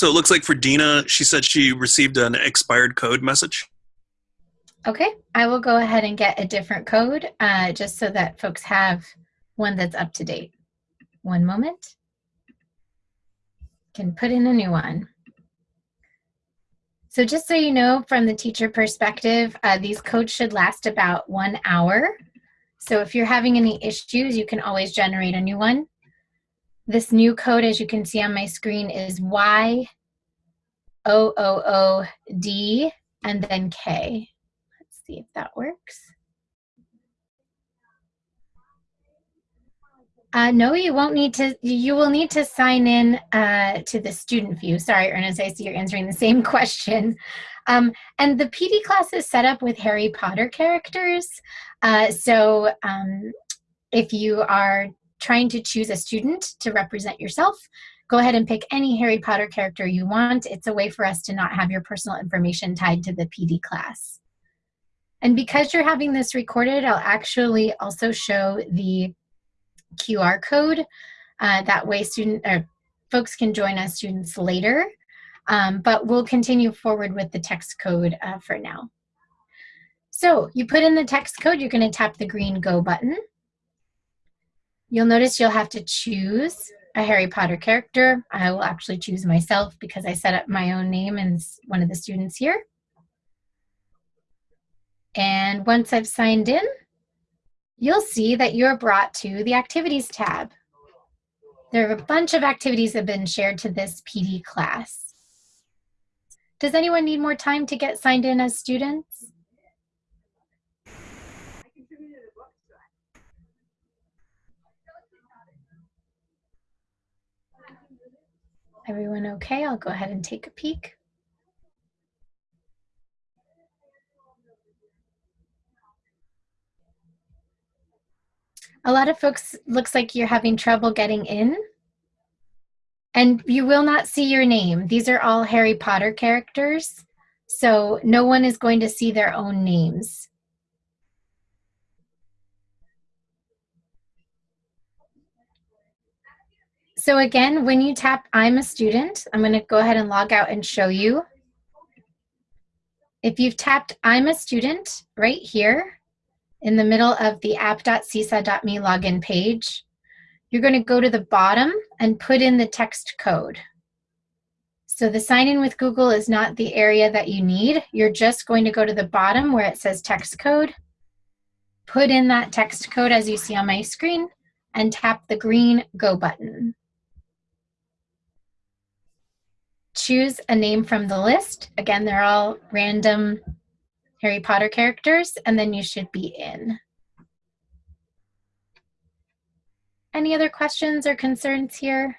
So it looks like for Dina, she said she received an expired code message. Okay, I will go ahead and get a different code uh, just so that folks have one that's up to date. One moment. Can put in a new one. So just so you know, from the teacher perspective, uh, these codes should last about one hour. So if you're having any issues, you can always generate a new one. This new code, as you can see on my screen, is Y O O O D and then K Let's see if that works. Uh, no, you won't need to, you will need to sign in uh, to the student view. Sorry, Ernest, I see you're answering the same question. Um, and the PD class is set up with Harry Potter characters. Uh, so um, if you are trying to choose a student to represent yourself, go ahead and pick any Harry Potter character you want. It's a way for us to not have your personal information tied to the PD class. And because you're having this recorded, I'll actually also show the QR code. Uh, that way student or folks can join us students later. Um, but we'll continue forward with the text code uh, for now. So you put in the text code, you're gonna tap the green go button. You'll notice you'll have to choose a Harry Potter character. I will actually choose myself because I set up my own name and one of the students here. And once I've signed in, you'll see that you're brought to the Activities tab. There are a bunch of activities that have been shared to this PD class. Does anyone need more time to get signed in as students? Everyone okay? I'll go ahead and take a peek. A lot of folks, looks like you're having trouble getting in. And you will not see your name. These are all Harry Potter characters. So no one is going to see their own names. So again, when you tap I'm a student, I'm going to go ahead and log out and show you. If you've tapped I'm a student right here, in the middle of the app.seesaw.me login page, you're going to go to the bottom and put in the text code. So the sign in with Google is not the area that you need. You're just going to go to the bottom where it says text code, put in that text code as you see on my screen, and tap the green go button. Choose a name from the list. Again, they're all random Harry Potter characters, and then you should be in. Any other questions or concerns here?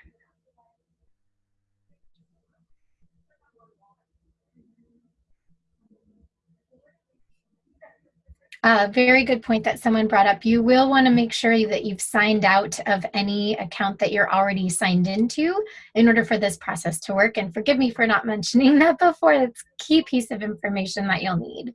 A very good point that someone brought up. You will want to make sure that you've signed out of any account that you're already signed into in order for this process to work. And forgive me for not mentioning that before. That's key piece of information that you'll need.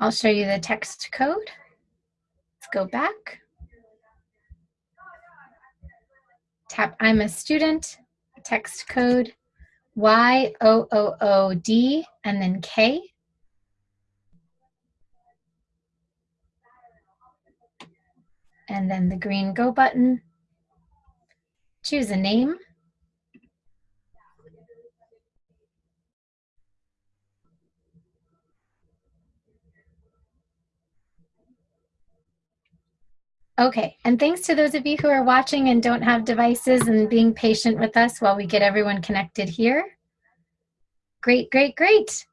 I'll show you the text code go back. Tap I'm a student, text code Y-O-O-O-D and then K. And then the green go button. Choose a name. Okay, and thanks to those of you who are watching and don't have devices and being patient with us while we get everyone connected here. Great, great, great.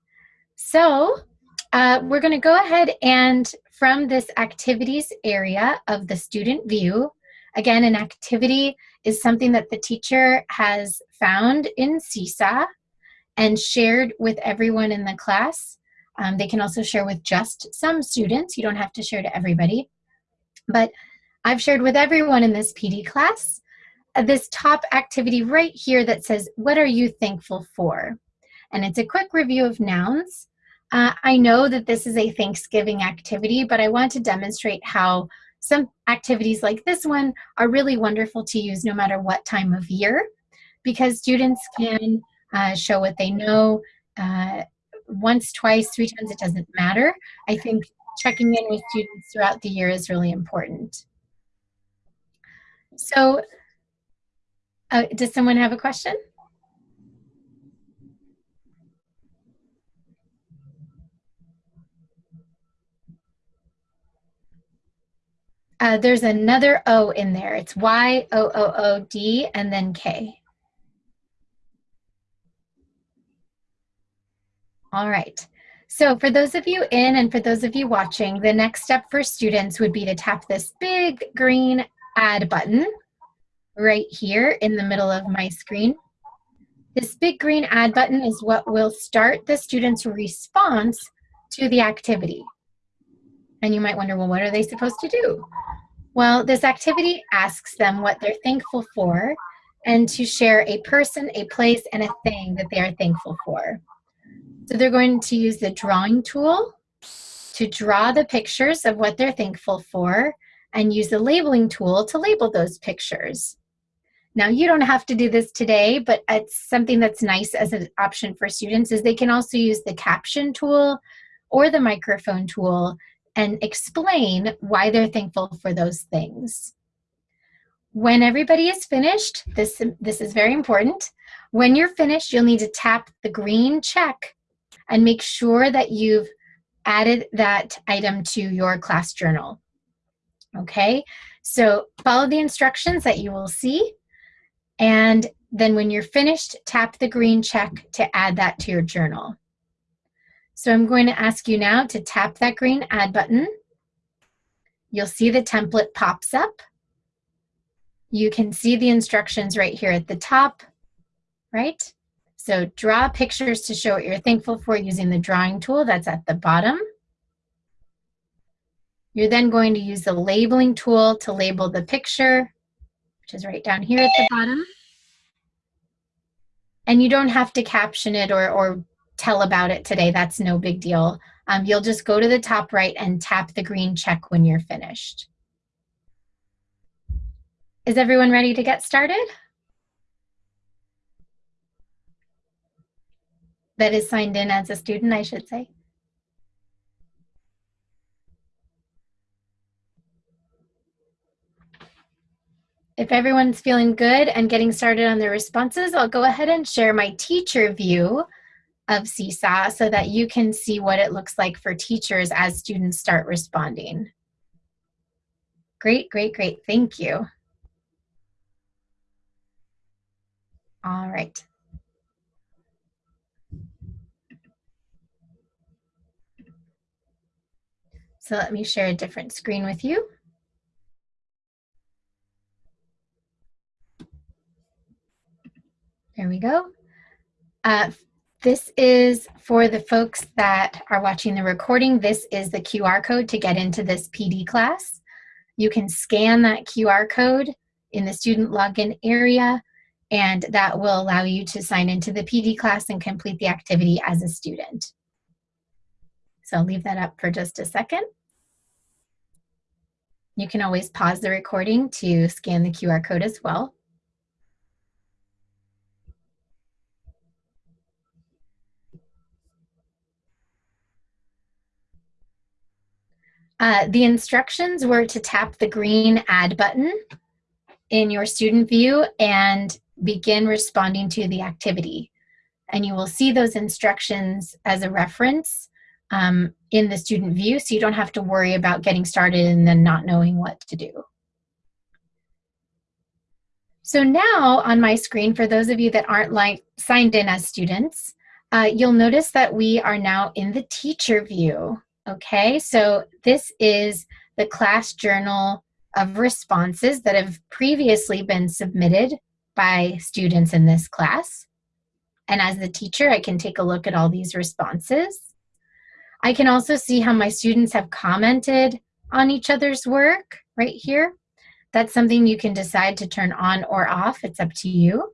So uh, we're gonna go ahead and from this activities area of the student view, again, an activity is something that the teacher has found in Seesaw and shared with everyone in the class. Um, they can also share with just some students. You don't have to share to everybody. But I've shared with everyone in this PD class uh, this top activity right here that says, what are you thankful for? and it's a quick review of nouns. Uh, I know that this is a Thanksgiving activity, but I want to demonstrate how some activities like this one are really wonderful to use no matter what time of year because students can uh, show what they know uh, once, twice, three times, it doesn't matter. I think checking in with students throughout the year is really important. So uh, does someone have a question? Uh, there's another O in there. It's Y-O-O-O-D and then K. All right. So for those of you in and for those of you watching, the next step for students would be to tap this big green add button right here in the middle of my screen. This big green add button is what will start the student's response to the activity. And you might wonder, well, what are they supposed to do? Well, this activity asks them what they're thankful for and to share a person, a place, and a thing that they are thankful for. So they're going to use the drawing tool to draw the pictures of what they're thankful for and use the labeling tool to label those pictures. Now you don't have to do this today, but it's something that's nice as an option for students is they can also use the caption tool or the microphone tool and explain why they're thankful for those things. When everybody is finished, this, this is very important, when you're finished, you'll need to tap the green check and make sure that you've added that item to your class journal. Okay, so follow the instructions that you will see and then when you're finished, tap the green check to add that to your journal. So I'm going to ask you now to tap that green add button. You'll see the template pops up. You can see the instructions right here at the top, right? So draw pictures to show what you're thankful for using the drawing tool that's at the bottom. You're then going to use the labeling tool to label the picture, which is right down here at the bottom. And you don't have to caption it or, or tell about it today. That's no big deal. Um, you'll just go to the top right and tap the green check when you're finished. Is everyone ready to get started? That is signed in as a student, I should say. If everyone's feeling good and getting started on their responses, I'll go ahead and share my teacher view of Seesaw so that you can see what it looks like for teachers as students start responding. Great, great, great. Thank you. All right. So let me share a different screen with you. There we go. Uh, this is for the folks that are watching the recording. This is the QR code to get into this PD class. You can scan that QR code in the student login area and that will allow you to sign into the PD class and complete the activity as a student. So I'll leave that up for just a second. You can always pause the recording to scan the QR code as well. Uh, the instructions were to tap the green add button in your student view and begin responding to the activity. And you will see those instructions as a reference um, in the student view so you don't have to worry about getting started and then not knowing what to do. So now on my screen, for those of you that aren't like signed in as students, uh, you'll notice that we are now in the teacher view. Okay, so this is the class journal of responses that have previously been submitted by students in this class. And as the teacher, I can take a look at all these responses. I can also see how my students have commented on each other's work right here. That's something you can decide to turn on or off. It's up to you.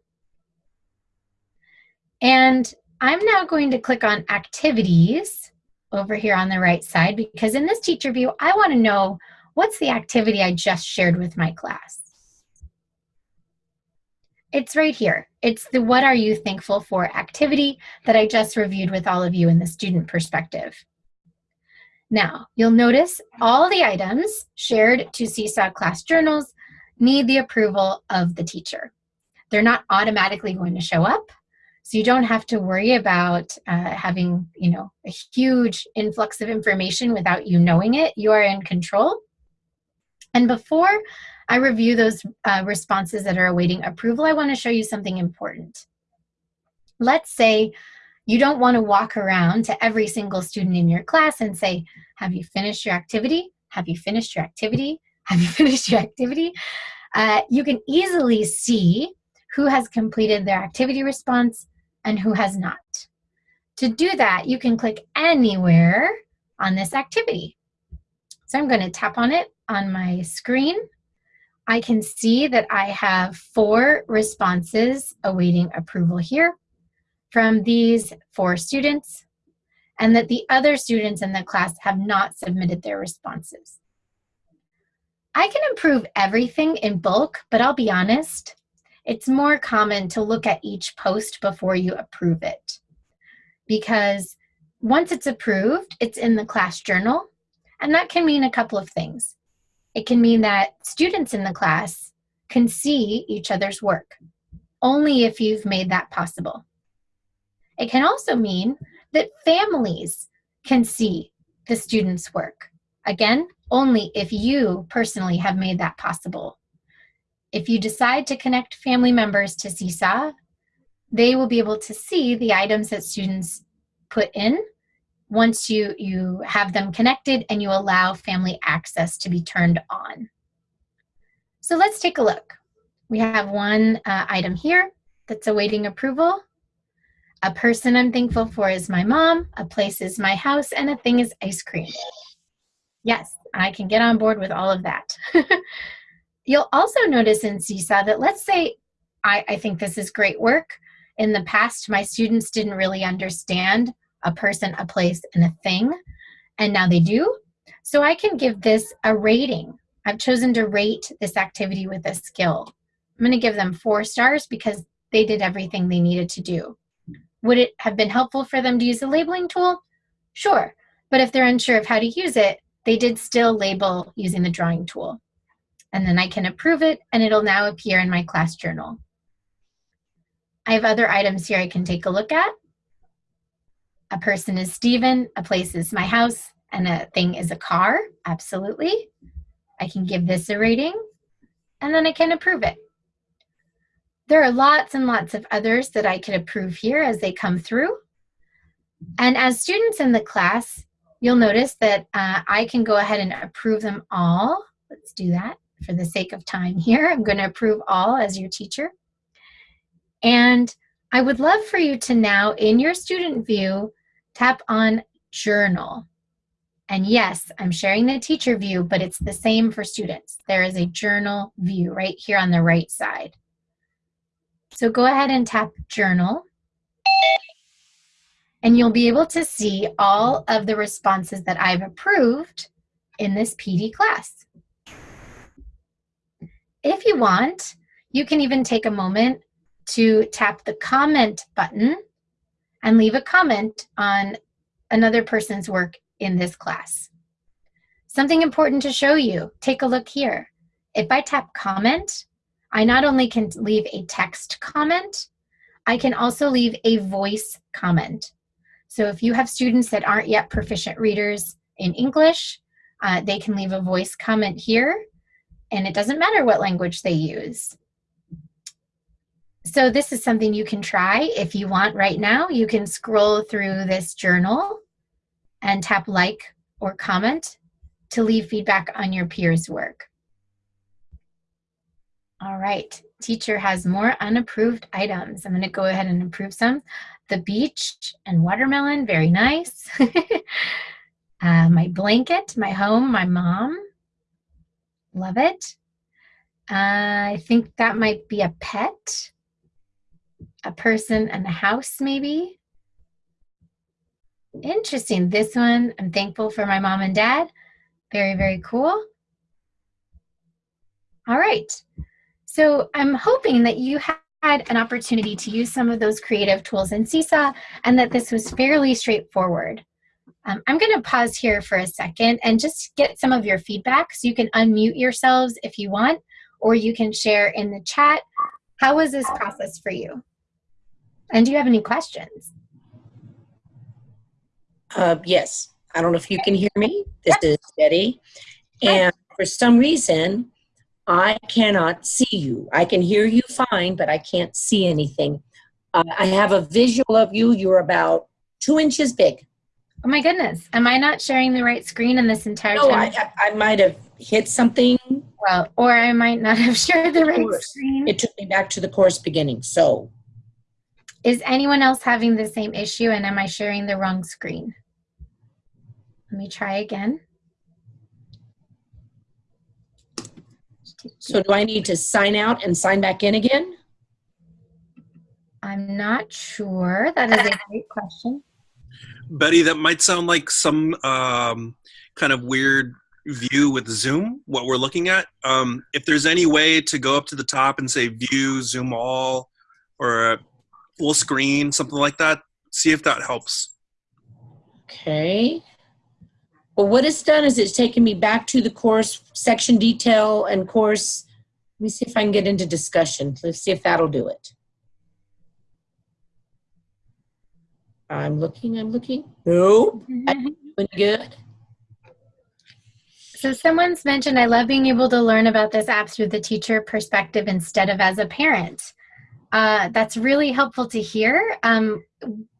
And I'm now going to click on activities over here on the right side because in this teacher view, I want to know what's the activity I just shared with my class. It's right here. It's the what are you thankful for activity that I just reviewed with all of you in the student perspective. Now, you'll notice all the items shared to Seesaw class journals need the approval of the teacher. They're not automatically going to show up, so you don't have to worry about uh, having, you know, a huge influx of information without you knowing it. You are in control. And before I review those uh, responses that are awaiting approval, I want to show you something important. Let's say you don't want to walk around to every single student in your class and say, have you finished your activity? Have you finished your activity? Have you finished your activity? Uh, you can easily see who has completed their activity response and who has not. To do that, you can click anywhere on this activity. So I'm going to tap on it on my screen I can see that I have four responses awaiting approval here from these four students and that the other students in the class have not submitted their responses. I can approve everything in bulk, but I'll be honest, it's more common to look at each post before you approve it. Because once it's approved, it's in the class journal, and that can mean a couple of things. It can mean that students in the class can see each other's work, only if you've made that possible. It can also mean that families can see the students' work. Again, only if you personally have made that possible. If you decide to connect family members to Seesaw, they will be able to see the items that students put in once you, you have them connected and you allow family access to be turned on. So let's take a look. We have one uh, item here that's awaiting approval. A person I'm thankful for is my mom, a place is my house, and a thing is ice cream. Yes, I can get on board with all of that. You'll also notice in Seesaw that let's say I, I think this is great work. In the past, my students didn't really understand a person, a place, and a thing. And now they do. So I can give this a rating. I've chosen to rate this activity with a skill. I'm going to give them four stars because they did everything they needed to do. Would it have been helpful for them to use a labeling tool? Sure. But if they're unsure of how to use it, they did still label using the drawing tool. And then I can approve it and it'll now appear in my class journal. I have other items here I can take a look at. A person is Stephen, a place is my house, and a thing is a car. Absolutely. I can give this a rating, and then I can approve it. There are lots and lots of others that I could approve here as they come through. And as students in the class, you'll notice that uh, I can go ahead and approve them all. Let's do that for the sake of time here. I'm going to approve all as your teacher. And I would love for you to now, in your student view, tap on Journal. And yes, I'm sharing the teacher view, but it's the same for students. There is a journal view right here on the right side. So go ahead and tap Journal. And you'll be able to see all of the responses that I've approved in this PD class. If you want, you can even take a moment to tap the comment button and leave a comment on another person's work in this class. Something important to show you, take a look here. If I tap comment, I not only can leave a text comment, I can also leave a voice comment. So if you have students that aren't yet proficient readers in English, uh, they can leave a voice comment here, and it doesn't matter what language they use. So this is something you can try if you want right now. You can scroll through this journal and tap like or comment to leave feedback on your peers' work. All right, teacher has more unapproved items. I'm gonna go ahead and approve some. The beach and watermelon, very nice. uh, my blanket, my home, my mom, love it. Uh, I think that might be a pet a person and a house maybe. Interesting. This one, I'm thankful for my mom and dad. Very, very cool. All right. So I'm hoping that you had an opportunity to use some of those creative tools in Seesaw and that this was fairly straightforward. Um, I'm going to pause here for a second and just get some of your feedback. So you can unmute yourselves if you want, or you can share in the chat. How was this process for you? And do you have any questions? Uh, yes. I don't know if you can hear me. This is Betty. And for some reason, I cannot see you. I can hear you fine, but I can't see anything. Uh, I have a visual of you. You're about two inches big. Oh my goodness. Am I not sharing the right screen in this entire No, time? I, I, might have hit something. well, or I might not have shared the right course. screen. It took me back to the course beginning. So, Is anyone else having the same issue and am I sharing the wrong screen? Let me try again. so do I need to sign out and sign back in again? I'm not sure. That is a great question. Betty, that might sound like some um, kind of weird view with Zoom, what we're looking at. Um, if there's any way to go up to the top and say view, Zoom all, or a full screen, something like that, see if that helps. Okay. Well, what it's done is it's taken me back to the course section detail and course. Let me see if I can get into discussion. Let's see if that'll do it. I'm looking, I'm looking. No, doing good. So someone's mentioned, I love being able to learn about this app through the teacher perspective instead of as a parent. Uh, that's really helpful to hear. Um,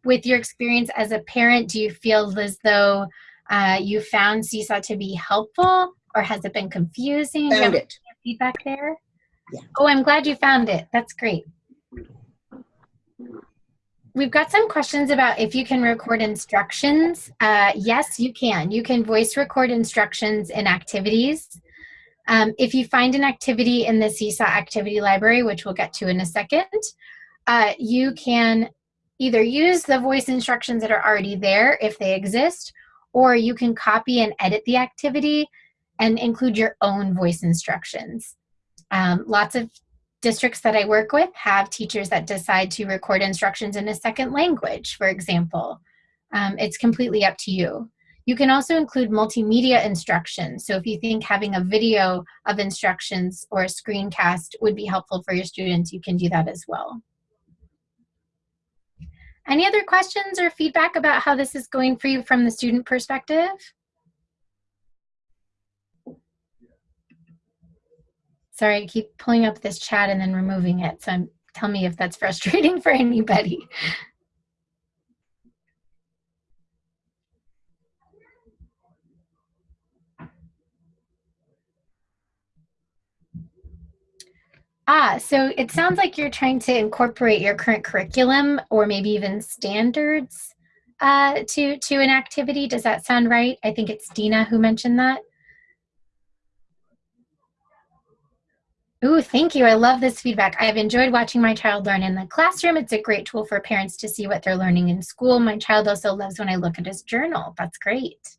with your experience as a parent, do you feel as though uh, you found Seesaw to be helpful or has it been confusing? Found it. feedback there? Yeah. Oh, I'm glad you found it. That's great. We've got some questions about if you can record instructions. Uh, yes, you can. You can voice record instructions in activities. Um, if you find an activity in the Seesaw activity library, which we'll get to in a second, uh, you can either use the voice instructions that are already there if they exist, or you can copy and edit the activity and include your own voice instructions. Um, lots of districts that I work with have teachers that decide to record instructions in a second language, for example. Um, it's completely up to you. You can also include multimedia instructions. So if you think having a video of instructions or a screencast would be helpful for your students, you can do that as well. Any other questions or feedback about how this is going for you from the student perspective? Sorry, I keep pulling up this chat and then removing it. So I'm, tell me if that's frustrating for anybody. Ah, so it sounds like you're trying to incorporate your current curriculum or maybe even standards uh, to, to an activity. Does that sound right? I think it's Dina who mentioned that. Ooh, thank you. I love this feedback. I've enjoyed watching my child learn in the classroom. It's a great tool for parents to see what they're learning in school. My child also loves when I look at his journal. That's great.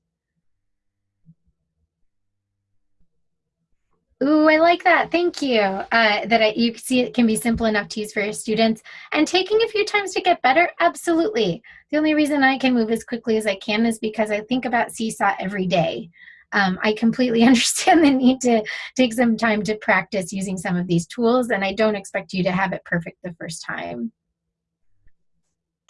Ooh, I like that. Thank you. Uh, that I, you see it can be simple enough to use for your students. And taking a few times to get better, absolutely. The only reason I can move as quickly as I can is because I think about Seesaw every day. Um, I completely understand the need to take some time to practice using some of these tools, and I don't expect you to have it perfect the first time.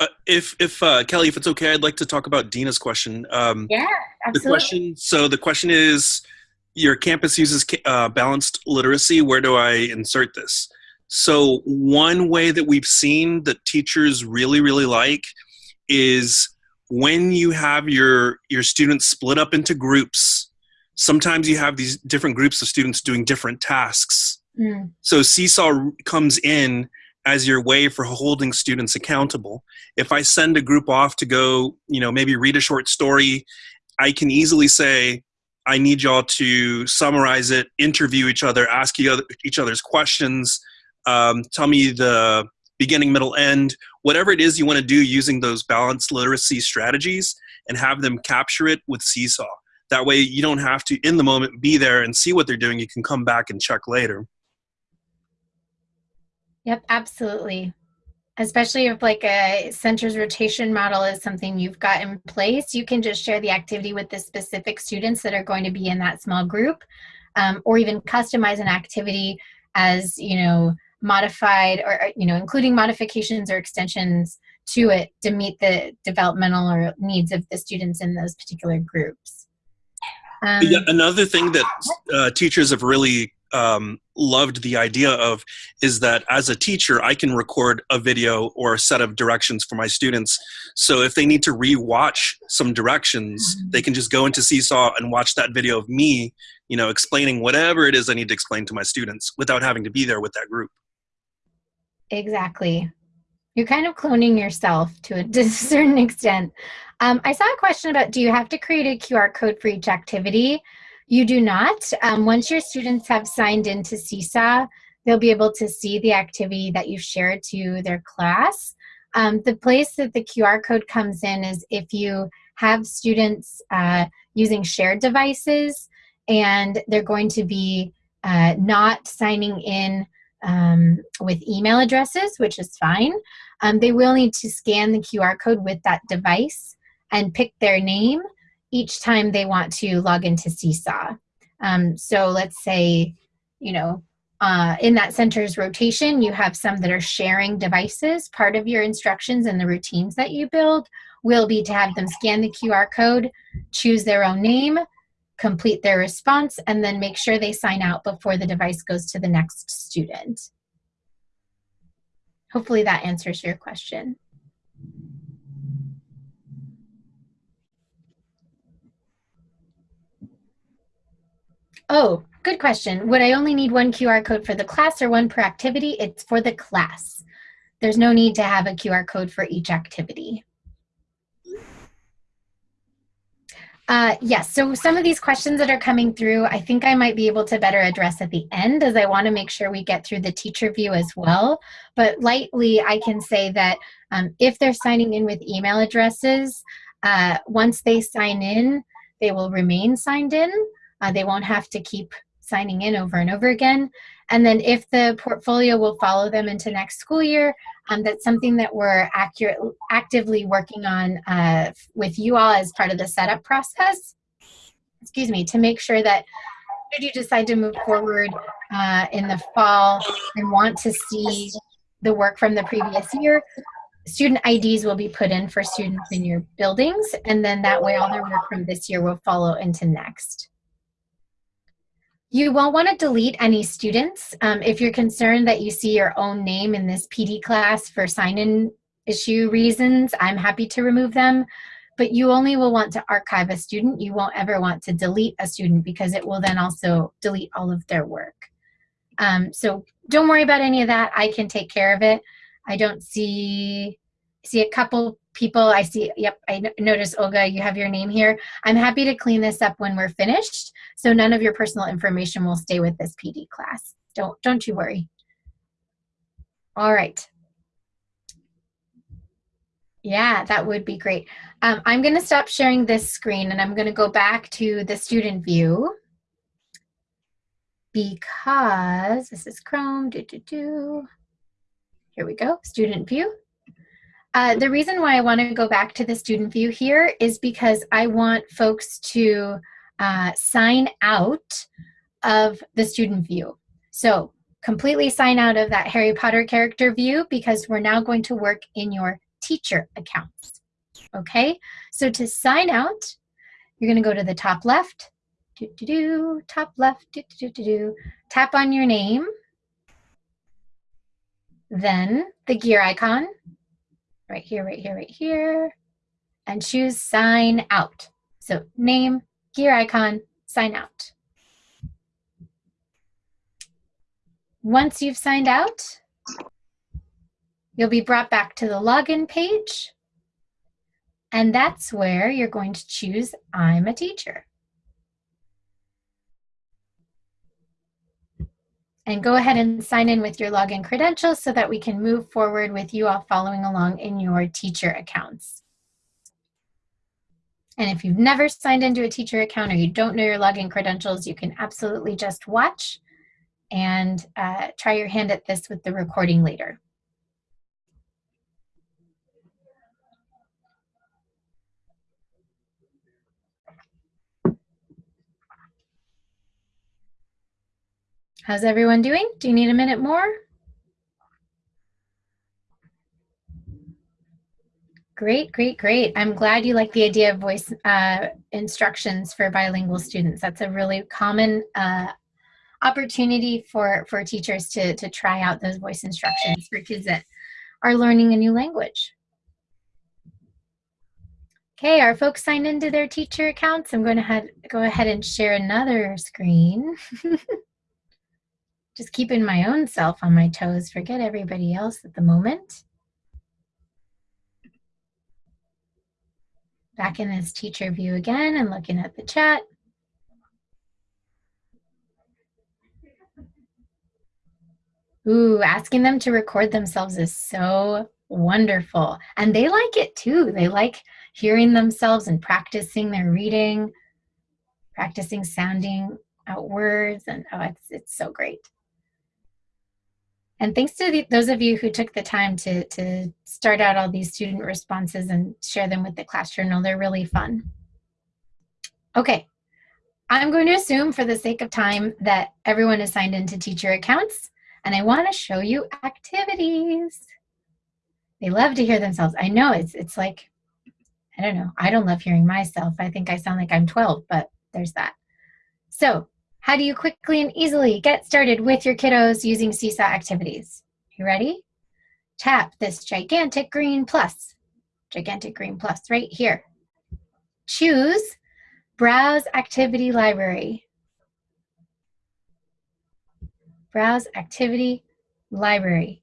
Uh, if if uh, Kelly, if it's okay, I'd like to talk about Dina's question. Um, Yeah, the question. So the question is, your campus uses uh, balanced literacy. Where do I insert this? So one way that we've seen that teachers really really like is when you have your your students split up into groups. Sometimes you have these different groups of students doing different tasks. Mm, So Seesaw comes in as your way for holding students accountable. If I send a group off to go, you know, maybe read a short story, I can easily say, I need y'all to summarize it, interview each other, ask each other's questions, um, tell me the beginning, middle, end, whatever it is you want to do using those balanced literacy strategies and have them capture it with Seesaw. That way you don't have to, in the moment, be there and see what they're doing. You can come back and check later. Yep, absolutely. Especially if like a centers rotation model is something you've got in place, you can just share the activity with the specific students that are going to be in that small group um, or even customize an activity as, you know, modified or, you know, including modifications or extensions to it to meet the developmental or needs of the students in those particular groups. Um, yeah, another thing that uh, teachers have really um, loved the idea of is that as a teacher, I can record a video or a set of directions for my students. So if they need to re-watch some directions, mm-hmm. they can just go into Seesaw and watch that video of me, you know, explaining whatever it is I need to explain to my students without having to be there with that group. Exactly. You're kind of cloning yourself to a, certain extent. Um, I saw a question about do you have to create a QR code for each activity? You do not. Um, once your students have signed into Seesaw, they'll be able to see the activity that you've shared to their class. Um, the place that the QR code comes in is if you have students uh, using shared devices and they're going to be uh, not signing in um, with email addresses, which is fine. Um, they will need to scan the QR code with that device and pick their name each time they want to log into Seesaw. Um, so let's say, you know, uh, in that center's rotation, you have some that are sharing devices. Part of your instructions and the routines that you build will be to have them scan the QR code, choose their own name, complete their response, and then make sure they sign out before the device goes to the next student. Hopefully that answers your question. Oh, good question. Would I only need one QR code for the class or one per activity? It's for the class. There's no need to have a QR code for each activity. Uh, yes, so some of these questions that are coming through, I think I might be able to better address at the end as I want to make sure we get through the teacher view as well. But lightly, I can say that um, if they're signing in with email addresses, uh, once they sign in, they will remain signed in. Uh, they won't have to keep signing in over and over again. And then if the portfolio will follow them into next school year, um, that's something that we're accurate, actively working on uh, with you all as part of the setup process, excuse me, to make sure that should you decide to move forward uh, in the fall and want to see the work from the previous year, student IDs will be put in for students in your buildings, and then that way all their work from this year will follow into next. You won't want to delete any students. Um, if you're concerned that you see your own name in this PD class for sign-in issue reasons, I'm happy to remove them. But you only will want to archive a student. You won't ever want to delete a student because it will then also delete all of their work. Um, so don't worry about any of that. I can take care of it. I don't see see a couple people. I see, yep, I notice Olga, you have your name here. I'm happy to clean this up when we're finished. So none of your personal information will stay with this PD class. Don't, don't you worry. All right. Yeah, that would be great. Um, I'm going to stop sharing this screen and I'm going to go back to the student view because this is Chrome. Do, do, do. Here we go, student view. Uh, the reason why I want to go back to the student view here is because I want folks to uh, sign out of the student view. So completely sign out of that Harry Potter character view because we're now going to work in your teacher accounts. Okay, so to sign out, you're going to go to the top left, do, do, do, top left, do, do, do, do, tap on your name, then the gear icon, right here, right here, right here, and choose sign out. So name, gear icon, sign out. Once you've signed out, you'll be brought back to the login page. And that's where you're going to choose I'm a teacher. And go ahead and sign in with your login credentials so that we can move forward with you all following along in your teacher accounts. And if you've never signed into a teacher account or you don't know your login credentials, you can absolutely just watch and uh, try your hand at this with the recording later. How's everyone doing? Do you need a minute more? Great, great, great. I'm glad you like the idea of voice uh, instructions for bilingual students. That's a really common uh, opportunity for, for teachers to, to try out those voice instructions for kids that are learning a new language. Okay, our folks signed into their teacher accounts. I'm going to go ahead and share another screen. Just keeping my own self on my toes, forget everybody else at the moment. Back in this teacher view again and looking at the chat. Ooh, asking them to record themselves is so wonderful. And they like it too. They like hearing themselves and practicing their reading, practicing sounding out words, and oh, it's, it's so great. And thanks to the, those of you who took the time to, to start out all these student responses and share them with the class journal. They're really fun. Okay, I'm going to assume for the sake of time that everyone is signed into teacher accounts and I want to show you activities. They love to hear themselves. I know it's, it's like, I don't know. I don't love hearing myself. I think I sound like I'm 12, but there's that. So how do you quickly and easily get started with your kiddos using Seesaw activities? You ready? Tap this gigantic green plus, gigantic green plus right here. Choose Browse Activity Library. Browse Activity Library.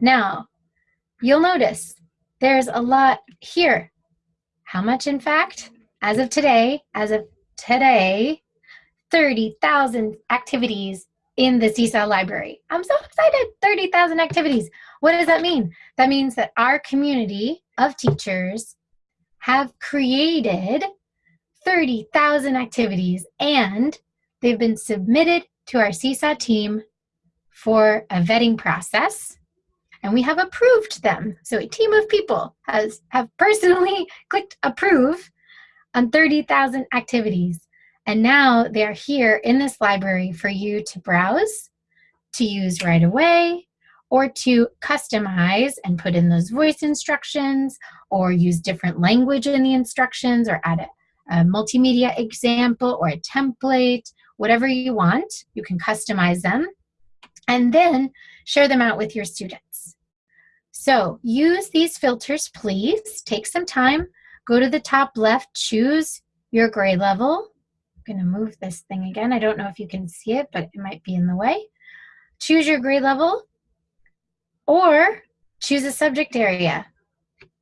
Now, you'll notice there's a lot here. How much in fact? As of today, as of today, 30,000 activities in the Seesaw library. I'm so excited, 30,000 activities. What does that mean? That means that our community of teachers have created 30,000 activities and they've been submitted to our Seesaw team for a vetting process and we have approved them. So a team of people has have personally clicked approve on 30,000 activities. And now they're here in this library for you to browse, to use right away, or to customize and put in those voice instructions, or use different language in the instructions, or add a, a multimedia example or a template, whatever you want. You can customize them and then share them out with your students. So use these filters, please. Take some time. Go to the top left, choose your grade level, to move this thing again. I don't know if you can see it, but it might be in the way. Choose your grade level or choose a subject area.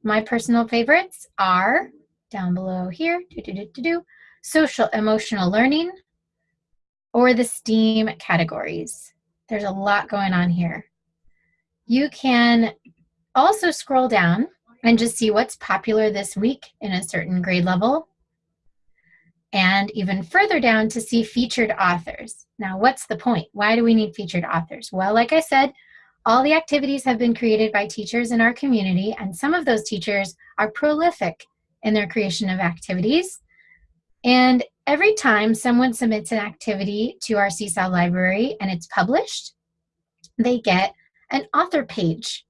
My personal favorites are down below here, do, do, do, do, do, social emotional learning or the STEAM categories. There's a lot going on here. You can also scroll down and just see what's popular this week in a certain grade level and even further down to see featured authors. Now, what's the point? Why do we need featured authors? Well, like I said, all the activities have been created by teachers in our community, and some of those teachers are prolific in their creation of activities. And every time someone submits an activity to our Seesaw library and it's published, they get an author page.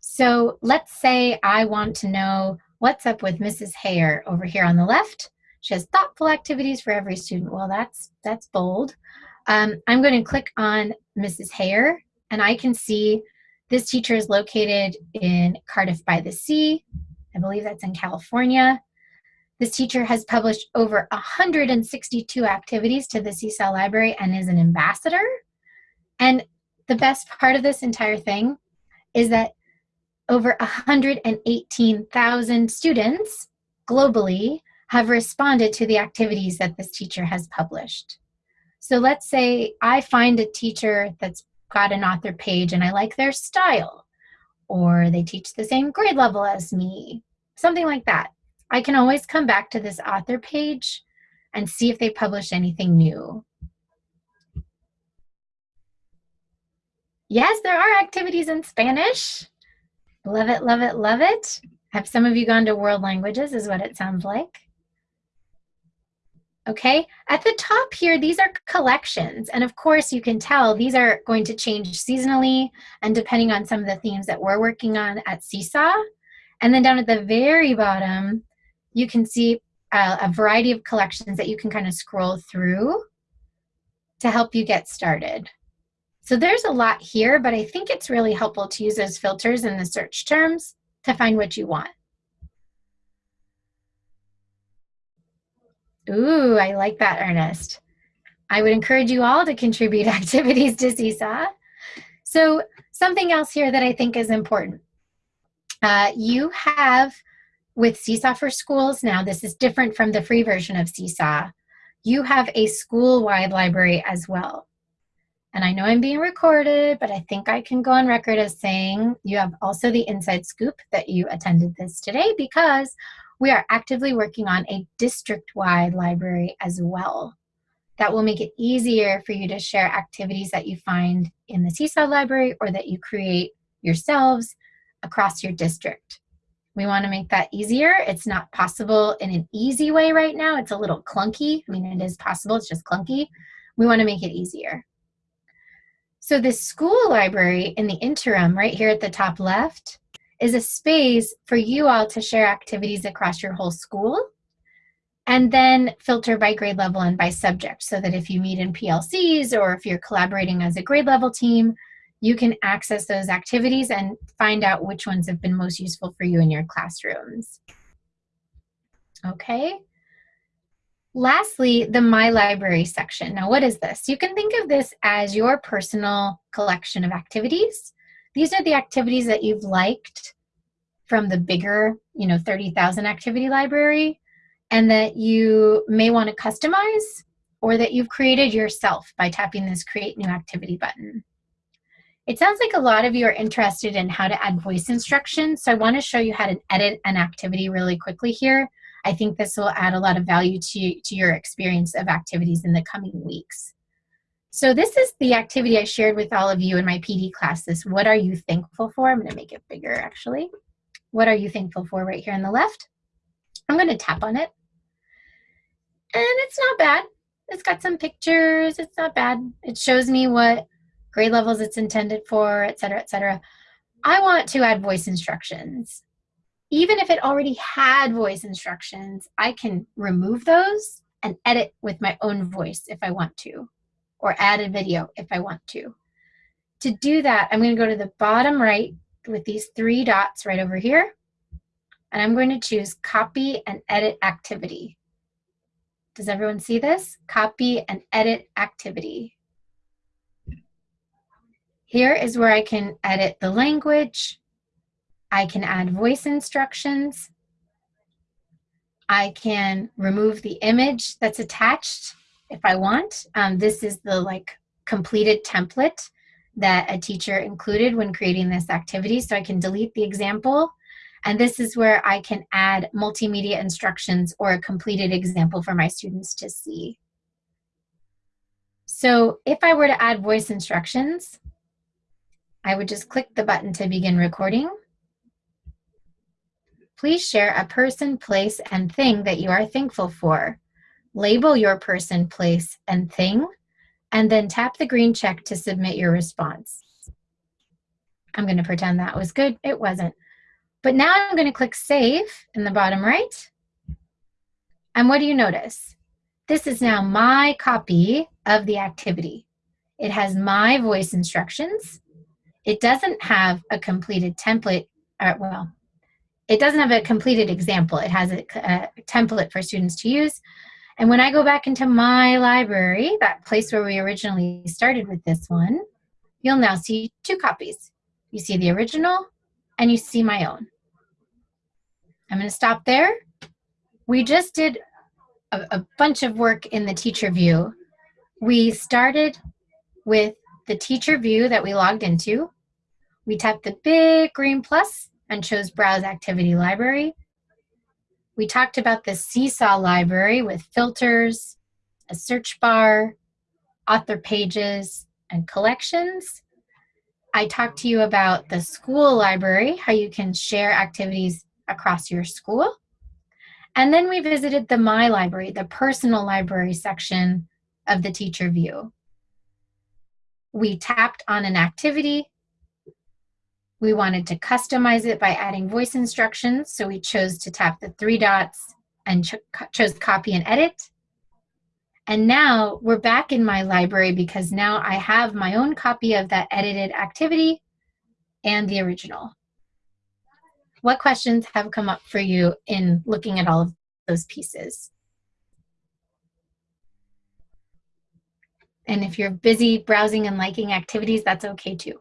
So let's say I want to know what's up with Mrs. Hare over here on the left. She has thoughtful activities for every student. Well, that's, that's bold. Um, I'm going to click on Mrs. Hare, and I can see this teacher is located in Cardiff by the Sea. I believe that's in California. This teacher has published over 162 activities to the Seesaw Library and is an ambassador. And the best part of this entire thing is that over 118,000 students globally have responded to the activities that this teacher has published. So let's say I find a teacher that's got an author page and I like their style, or they teach the same grade level as me, something like that. I can always come back to this author page and see if they publish anything new. Yes, there are activities in Spanish. Love it, love it, love it. Have some of you gone to world languages is what it sounds like. Okay, at the top here, these are collections. And of course, you can tell these are going to change seasonally and depending on some of the themes that we're working on at Seesaw. And then down at the very bottom, you can see a, a variety of collections that you can kind of scroll through to help you get started. So there's a lot here, but I think it's really helpful to use those filters in the search terms to find what you want. Ooh, I like that, Ernest. I would encourage you all to contribute activities to Seesaw. So something else here that I think is important. Uh, you have, with Seesaw for Schools now, this is different from the free version of Seesaw, you have a school-wide library as well. And I know I'm being recorded, but I think I can go on record as saying you have also the inside scoop that you attended this today because we are actively working on a district-wide library as well. That will make it easier for you to share activities that you find in the Seesaw library or that you create yourselves across your district. We want to make that easier. It's not possible in an easy way right now. It's a little clunky. I mean, it is possible, it's just clunky. We want to make it easier. So this school library in the interim right here at the top left is a space for you all to share activities across your whole school and then filter by grade level and by subject so that if you meet in PLCs or if you're collaborating as a grade level team, you can access those activities and find out which ones have been most useful for you in your classrooms. Okay. Lastly, the My Library section. Now, what is this? You can think of this as your personal collection of activities these are the activities that you've liked from the bigger, you know, 30,000 activity library and that you may want to customize or that you've created yourself by tapping this create new activity button. It sounds like a lot of you are interested in how to add voice instructions. So I want to show you how to edit an activity really quickly here. I think this will add a lot of value to, to your experience of activities in the coming weeks. So this is the activity I shared with all of you in my PD class, this what are you thankful for? I'm gonna make it bigger actually. What are you thankful for right here on the left? I'm gonna tap on it. And it's not bad. It's got some pictures, it's not bad. It shows me what grade levels it's intended for, et cetera, et cetera. I want to add voice instructions. Even if it already had voice instructions, I can remove those and edit with my own voice if I want to or add a video if I want to. To do that, I'm going to go to the bottom right with these three dots right over here, and I'm going to choose Copy and Edit Activity. Does everyone see this? Copy and Edit Activity. Here is where I can edit the language. I can add voice instructions. I can remove the image that's attached if I want. Um, this is the like completed template that a teacher included when creating this activity. So I can delete the example. And this is where I can add multimedia instructions or a completed example for my students to see. So if I were to add voice instructions, I would just click the button to begin recording. Please share a person, place, and thing that you are thankful for label your person, place, and thing, and then tap the green check to submit your response. I'm going to pretend that was good. It wasn't. But now I'm going to click Save in the bottom right. And what do you notice? This is now my copy of the activity. It has my voice instructions. It doesn't have a completed template, or, uh, well, it doesn't have a completed example. It has a, a template for students to use, and when I go back into my library, that place where we originally started with this one, you'll now see two copies. You see the original and you see my own. I'm gonna stop there. We just did a, a bunch of work in the teacher view we started with the teacher view that we logged into. We tapped the big green plus and chose Browse Activity Library. We talked about the Seesaw library with filters, a search bar, author pages, and collections. I talked to you about the school library, how you can share activities across your school. And then we visited the My Library, the personal library section of the teacher view. We tapped on an activity. We wanted to customize it by adding voice instructions, so we chose to tap the three dots and cho chose copy and edit. And now we're back in my library because now I have my own copy of that edited activity and the original. What questions have come up for you in looking at all of those pieces? And if you're busy browsing and liking activities, that's okay too.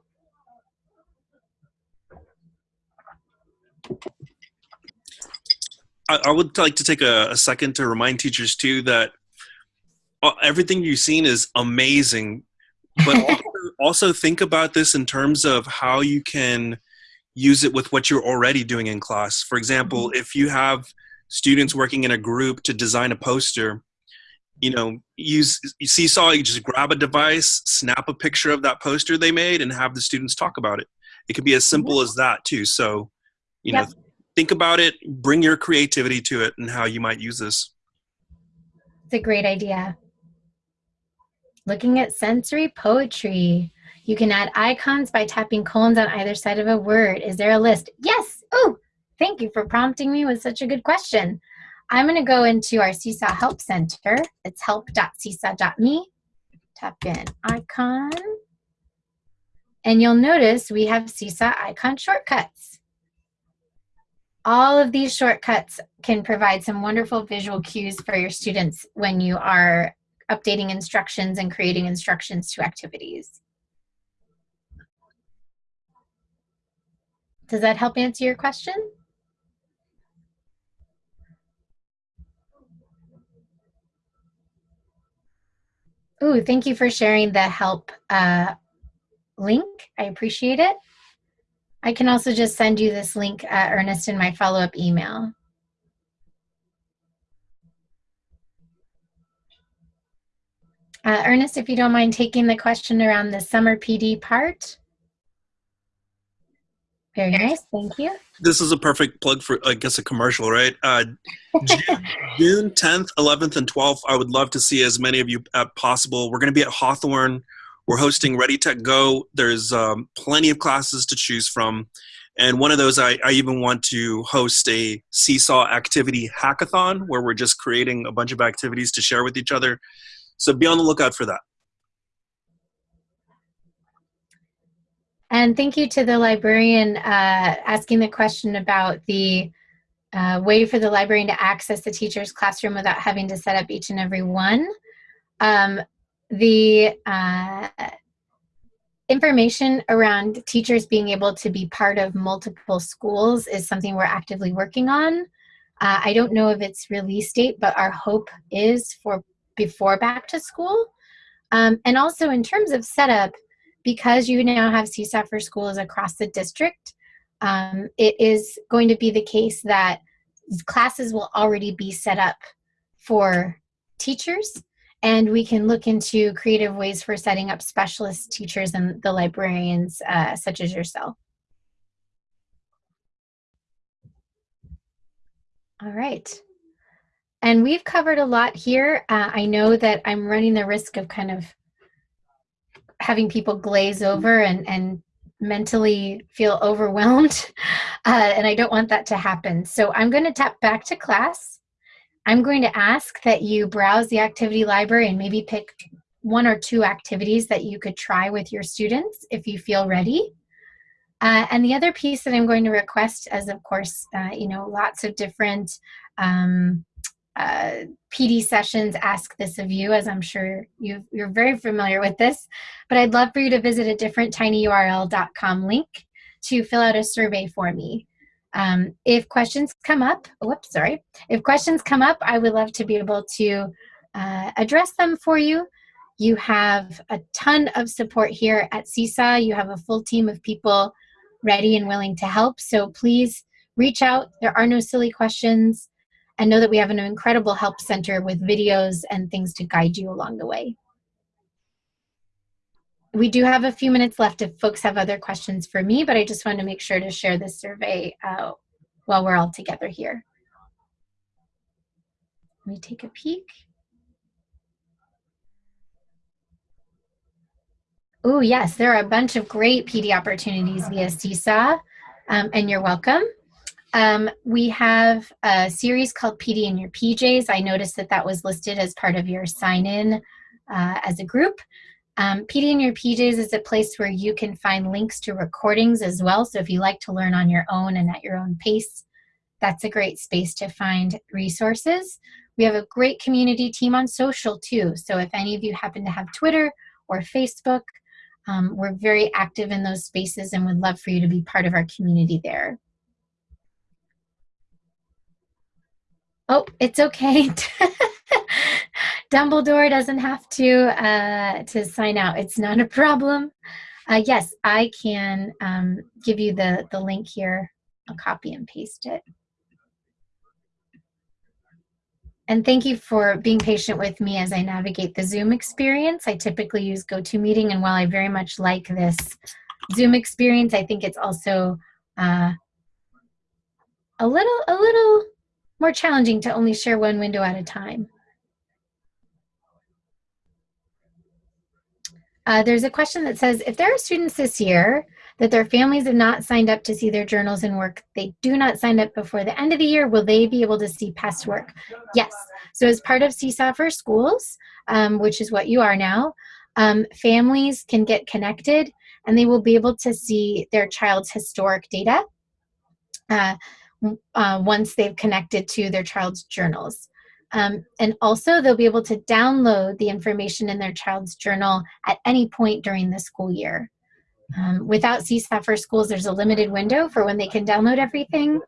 I, I would like to take a, a, second to remind teachers too that uh, everything you've seen is amazing, but also, also think about this in terms of how you can use it with what you're already doing in class. For example, mm-hmm. if you have students working in a group to design a poster, you know, use Seesaw, you just grab a device, snap a picture of that poster they made, and have the students talk about it. It could be as simple as that too. So, you yep. know, think about it, bring your creativity to it, and how you might use this. It's a great idea. Looking at sensory poetry. You can add icons by tapping colons on either side of a word. Is there a list? Yes. Oh, thank you for prompting me with such a good question. I'm going to go into our Seesaw Help Center. It's help.seesaw.me. Tap in icon. And you'll notice we have Seesaw icon shortcuts. All of these shortcuts can provide some wonderful visual cues for your students when you are updating instructions and creating instructions to activities. Does that help answer your question? Ooh, thank you for sharing the help uh, link. I appreciate it. I can also just send you this link, uh, Ernest, in my follow-up email. Uh, Ernest, if you don't mind taking the question around the summer PD part. Very nice, thank you. This is a perfect plug for, I guess, a commercial, right? Uh, June, 10th, 11th, and 12th, I would love to see as many of you as possible. We're going to be at Hawthorne. We're hosting Ready Tech Go. There's um, plenty of classes to choose from. And one of those, I, I even want to host a Seesaw activity hackathon where we're just creating a bunch of activities to share with each other. So be on the lookout for that. And thank you to the librarian uh, asking the question about the uh, way for the librarian to access the teacher's classroom without having to set up each and every one. Um, the uh, information around teachers being able to be part of multiple schools is something we're actively working on. Uh, I don't know of its release date, but our hope is for before back to school. Um, and also in terms of setup, because you now have Seesaw for schools across the district, um, it is going to be the case that classes will already be set up for teachers and we can look into creative ways for setting up specialist teachers and the librarians uh, such as yourself. All right. And we've covered a lot here. Uh, I know that I'm running the risk of kind of having people glaze over and, and mentally feel overwhelmed. Uh, and I don't want that to happen. So I'm going to tap back to class. I'm going to ask that you browse the activity library and maybe pick one or two activities that you could try with your students if you feel ready. Uh, and the other piece that I'm going to request as of course, uh, you know, lots of different um, uh, PD sessions ask this of you, as I'm sure you are very familiar with this, but I'd love for you to visit a different tinyurl.com link to fill out a survey for me. Um, if questions come up, whoops, sorry. If questions come up, I would love to be able to uh, address them for you. You have a ton of support here at Seesaw. You have a full team of people ready and willing to help. So please reach out. There are no silly questions. And know that we have an incredible help center with videos and things to guide you along the way. We do have a few minutes left if folks have other questions for me, but I just wanted to make sure to share this survey uh, while we're all together here. Let me take a peek. Oh, yes, there are a bunch of great PD opportunities via Seesaw, um, and you're welcome. Um, we have a series called PD in Your PJs. I noticed that that was listed as part of your sign-in uh, as a group. Um, PD in Your PJs is a place where you can find links to recordings as well. So if you like to learn on your own and at your own pace, that's a great space to find resources. We have a great community team on social too. So if any of you happen to have Twitter or Facebook, um, we're very active in those spaces and would love for you to be part of our community there. Oh, it's okay. Dumbledore doesn't have to uh, to sign out. It's not a problem. Uh, yes, I can um, give you the, the link here. I'll copy and paste it. And thank you for being patient with me as I navigate the Zoom experience. I typically use GoToMeeting, and while I very much like this Zoom experience, I think it's also uh, a little a little more challenging to only share one window at a time. Uh, there's a question that says, if there are students this year that their families have not signed up to see their journals and work. They do not sign up before the end of the year. Will they be able to see past work? Yes. So as part of Seesaw for Schools, um, which is what you are now, um, families can get connected and they will be able to see their child's historic data uh, uh, once they've connected to their child's journals. Um, and also they'll be able to download the information in their child's journal at any point during the school year. Um, without Seesaw for Schools, there's a limited window for when they can download everything.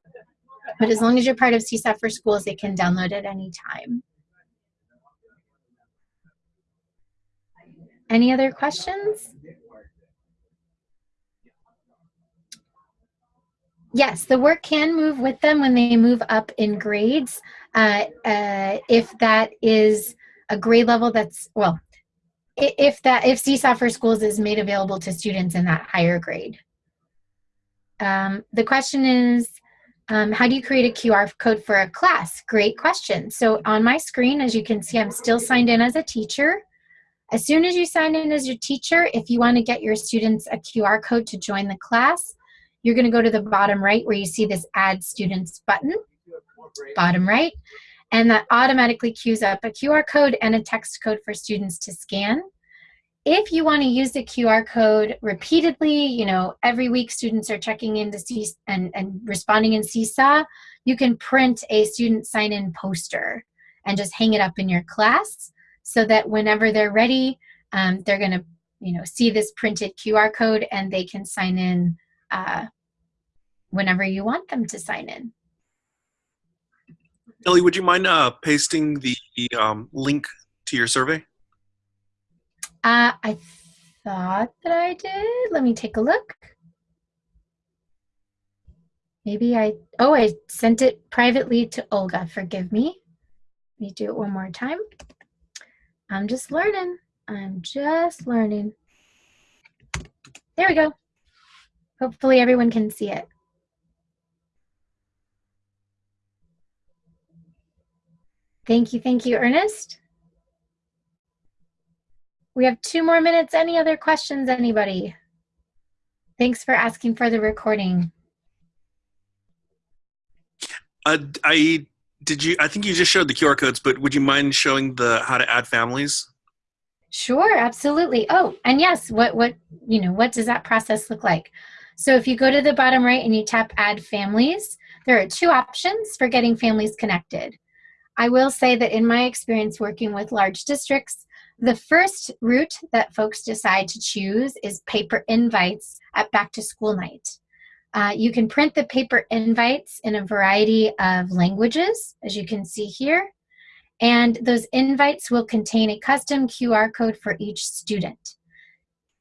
But as long as you're part of Seesaw for Schools, they can download at any time. Any other questions? Yes, the work can move with them when they move up in grades. Uh, uh, if that is a grade level that's, well, if that if Seesaw for Schools is made available to students in that higher grade. Um, the question is, um, how do you create a QR code for a class? Great question. So on my screen, as you can see, I'm still signed in as a teacher. As soon as you sign in as your teacher, if you want to get your students a QR code to join the class, you're going to go to the bottom right where you see this Add Students button, bottom right. And that automatically queues up a QR code and a text code for students to scan. If you want to use the QR code repeatedly, you know, every week students are checking in to see and, and responding in Seesaw, you can print a student sign-in poster and just hang it up in your class so that whenever they're ready, um, they're going to, you know, see this printed QR code and they can sign in uh, whenever you want them to sign in. Ellie, would you mind uh, pasting the um, link to your survey? Uh, I thought that I did. Let me take a look. Maybe I, oh, I sent it privately to Olga. Forgive me. Let me do it one more time. I'm just learning. I'm just learning. There we go. Hopefully everyone can see it. Thank you, thank you, Ernest. We have two more minutes. Any other questions, anybody? Thanks for asking for the recording. Uh, I did you. I think you just showed the QR codes, but would you mind showing the how to add families? Sure, absolutely. Oh, and yes, what what you know, what does that process look like? So if you go to the bottom right and you tap Add Families, there are two options for getting families connected. I will say that in my experience working with large districts, the first route that folks decide to choose is paper invites at back to school night. Uh, you can print the paper invites in a variety of languages, as you can see here. and those invites will contain a custom QR code for each student.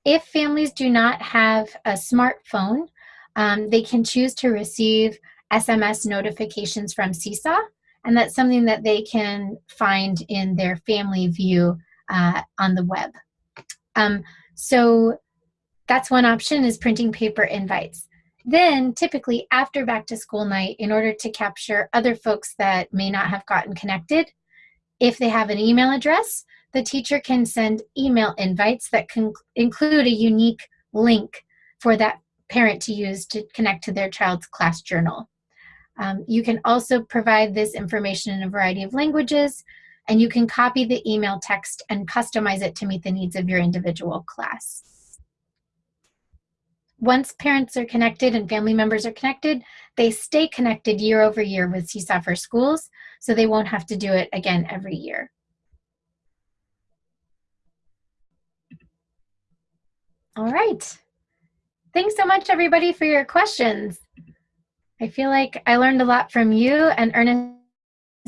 If families do not have a smartphone, um, they can choose to receive SMS notifications from Seesaw, and that's something that they can find in their family view uh, on the web. Um, so that's one option is printing paper invites. Then typically after back to school night, in order to capture other folks that may not have gotten connected, if they have an email address, the teacher can send email invites that can include a unique link for that parent to use to connect to their child's class journal. Um, you can also provide this information in a variety of languages, and you can copy the email text and customize it to meet the needs of your individual class. Once parents are connected and family members are connected, they stay connected year over year with Seesaw for Schools, so they won't have to do it again every year. All right. Thanks so much, everybody, for your questions. I feel like I learned a lot from you and Ernest.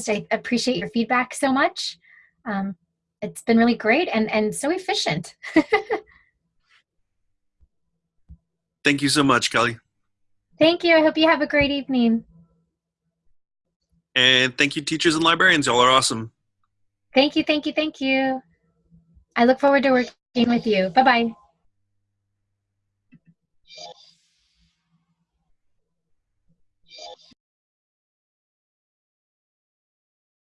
I appreciate your feedback so much. Um, it's been really great and, and so efficient. Thank you so much, Kelly. Thank you. I hope you have a great evening. And thank you, teachers and librarians. Y'all are awesome. Thank you, thank you, thank you. I look forward to working with you. Bye-bye.